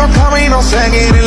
oscuro camino seguir